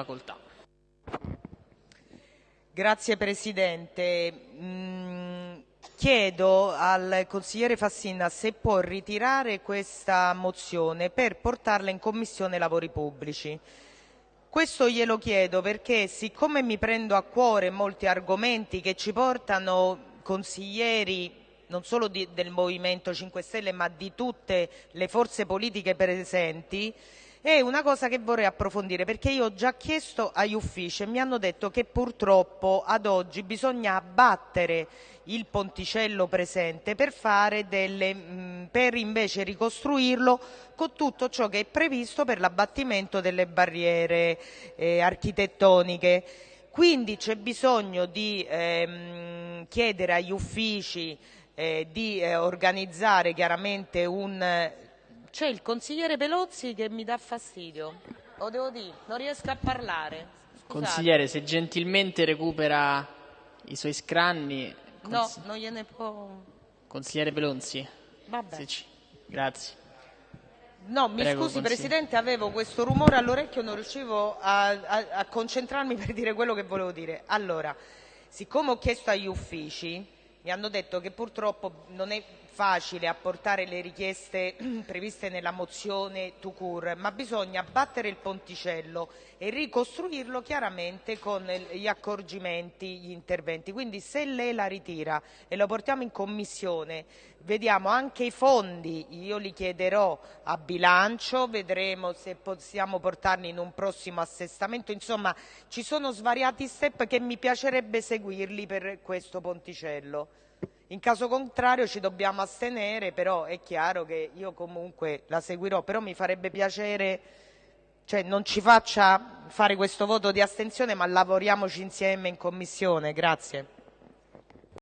facoltà. Grazie Presidente. Mm, chiedo al consigliere Fassina se può ritirare questa mozione per portarla in Commissione Lavori Pubblici. Questo glielo chiedo perché siccome mi prendo a cuore molti argomenti che ci portano consiglieri non solo di, del Movimento 5 Stelle ma di tutte le forze politiche presenti, è una cosa che vorrei approfondire perché io ho già chiesto agli uffici e mi hanno detto che purtroppo ad oggi bisogna abbattere il ponticello presente per, delle, mh, per invece ricostruirlo con tutto ciò che è previsto per l'abbattimento delle barriere eh, architettoniche. Quindi c'è bisogno di ehm, chiedere agli uffici eh, di eh, organizzare chiaramente un c'è il consigliere Pelozzi che mi dà fastidio. Lo devo dire, non riesco a parlare. Scusate. Consigliere, se gentilmente recupera i suoi scranni. No, non gliene può. Consigliere Pelozzi. Vabbè. Sì, grazie. No, mi Prego, scusi. Presidente, avevo questo rumore all'orecchio, non riuscivo a, a, a concentrarmi per dire quello che volevo dire. Allora, siccome ho chiesto agli uffici, mi hanno detto che purtroppo non è facile apportare le richieste previste nella mozione Tucur, ma bisogna battere il ponticello e ricostruirlo chiaramente con gli accorgimenti, gli interventi. Quindi se lei la ritira e lo portiamo in commissione, vediamo anche i fondi, io li chiederò a bilancio, vedremo se possiamo portarli in un prossimo assestamento, insomma ci sono svariati step che mi piacerebbe seguirli per questo ponticello. In caso contrario ci dobbiamo astenere, però è chiaro che io comunque la seguirò, però mi farebbe piacere, cioè non ci faccia fare questo voto di astensione, ma lavoriamoci insieme in Commissione. Grazie.